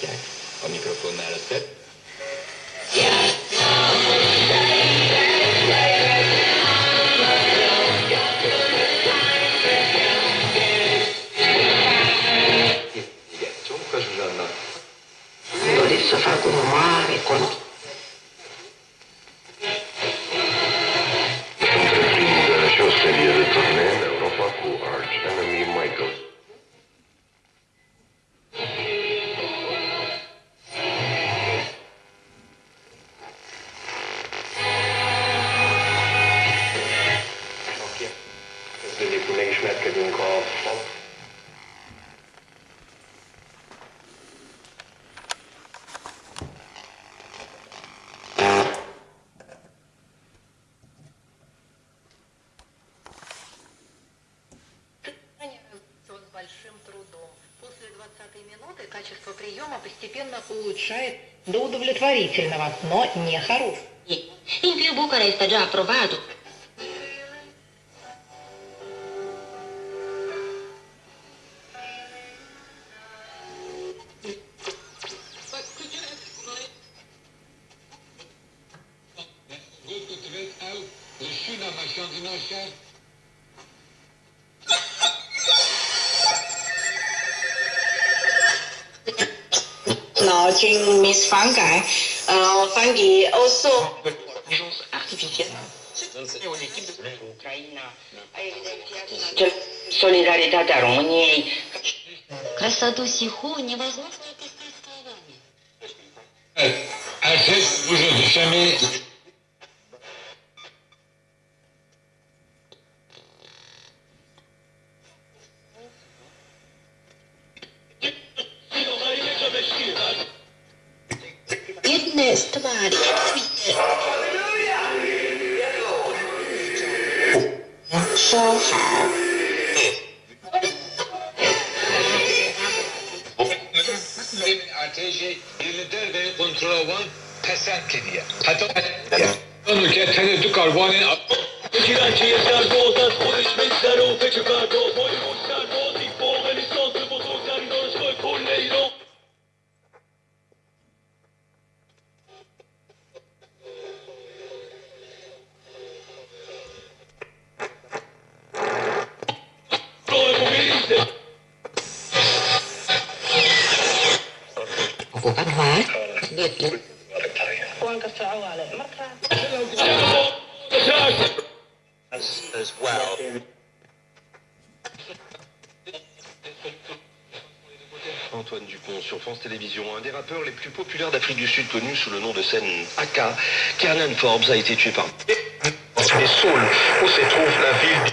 hallgatják a mikrofonnál a szett. discrimination at Kevin Call. улучшает до удовлетворительного, но не хорош. Invio Bucura este deja aprobat Nó trình Miss Phán Cải uh, Phán Kỳ also artificielle Солидаритатea României Красоту сиху невозможно представить словами. Acest, je jamais Praise the body and the So how? ATC birliğidir ve kontrolü pesentini. Hatta Onu ketenir dukar vanin. Peki lan çeyizler doğudan polis mikser o feci kardoz. Antoine Dupont sur France Télévisions, un des rappeurs les plus populaires d'Afrique du Sud connu sous le nom de scène AK Kernan Forbes a été tué par... Les Saules, où se trouve la ville...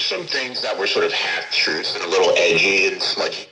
Some things that were sort of half truths and a little edgy and smudgy